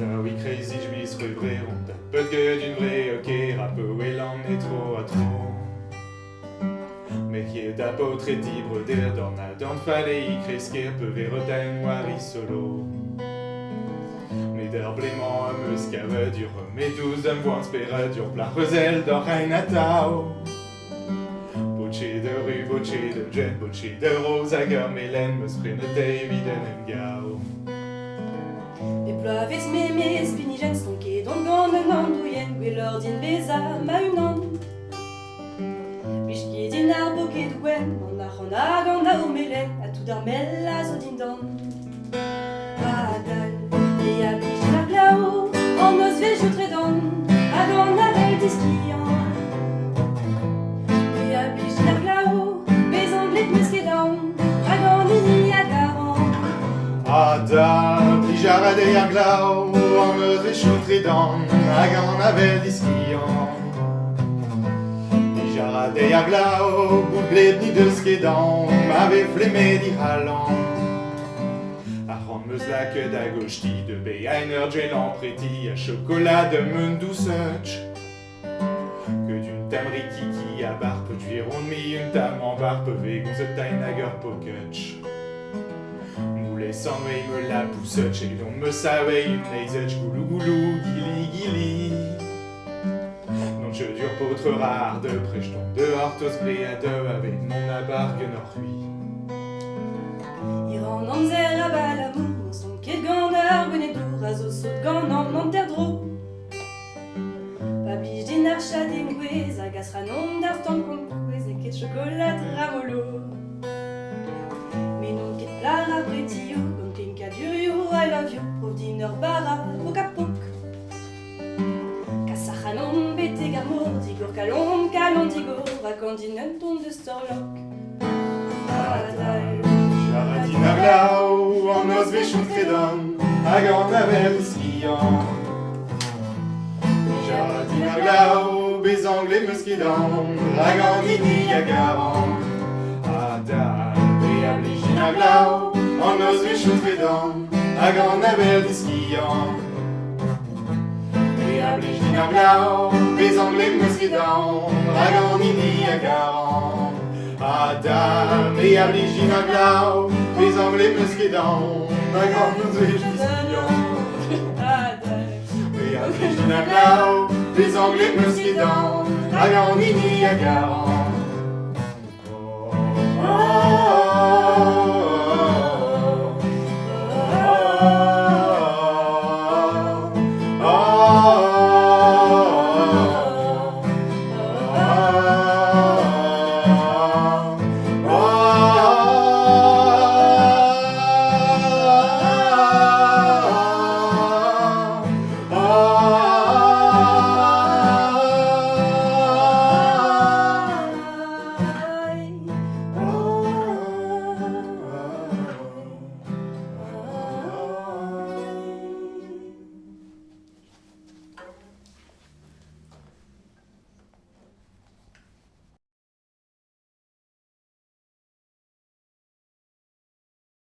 Oui crazy j'mis rubrer on da peu que d'une vraie ok rappe et l'en est trop à trop. Mais qui da pas très libre der dans la dans fallait y cresquer peu verotain noiri solo Mais der blément me scave dur mais douze un voix spéra dur plat rosel dans reina tao Bocce de rue, bocce de jet, bocce de rose, agar melen, me sprenne David en gao. E ploaves me me spinigen stonke don gant un an douyen Gwellor din beza ma un an Bishki din ar boket gwen An ar an ag an a o melen A tout ar mel a zo din dan A dal E a blij la glao An eus tredan Hag an a diskian E a la an an a Ada, plijara de yaglao, an eus e choutre dan, hag an avel diskian. Plijara de yaglao, bout bled ni deus kedan, ave flemme di halan. A ran meus la que da gochti, de be einer gelan preti, a chocolat de douceuch. Que d'une tamri kiki a barpe, d'huiron mi une tam en barpe, vegon se taine ager poketch. Sans me la poussette et donc me savait une goulou goulou, gili gili? Non je dure potre rare de prechton dehors tos blé à deux avec mon abargue norhui. Iran amzer a balamou, mon son ket gant ar gwenet dour, a zo saut gant an an ter dro. Pa bij din ar chaden gwez, a gas ranon d'ar kont gwez, e chocolat ramolo. Plar ar bretio, gant ken ka durio, I love you, prov din ur bara, o kapok. Kas ar ranon bete gamor, digor kalon, kalon digor, ton de storlok. Adal. Jaradin aglau, an os vechon kredan, hag an avel skian. Jaradin aglau, bez anglais meus kedan, hag an ini agaran. Ada, be a blijin aglau, an os vechon kredan, hag an avel skian. Be a blijin aglau, bez anglais meus kedan, hag an ini agaran. Ada, be a blijin aglau, bez anglais os vechon skian. Et à Virginia Blau, les Anglais me skidant, hag an ini a garan.